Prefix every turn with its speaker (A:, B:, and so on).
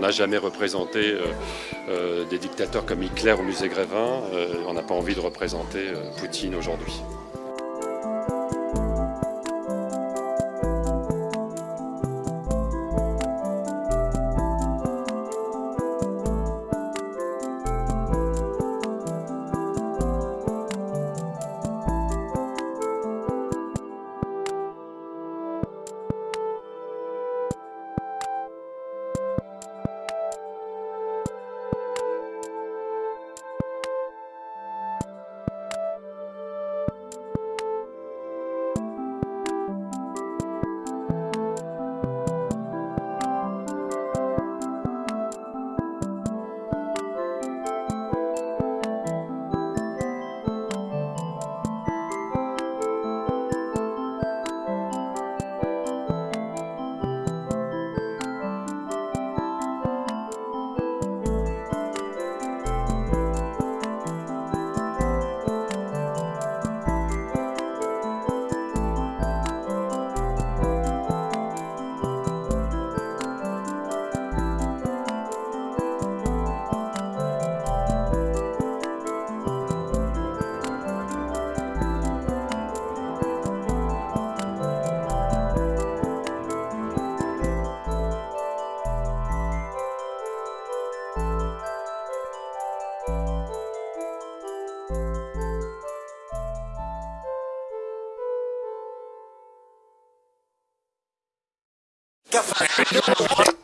A: n'a jamais représenté des dictateurs comme Hitler au musée Grévin. on n'a pas envie de représenter Poutine aujourd'hui.
B: Get the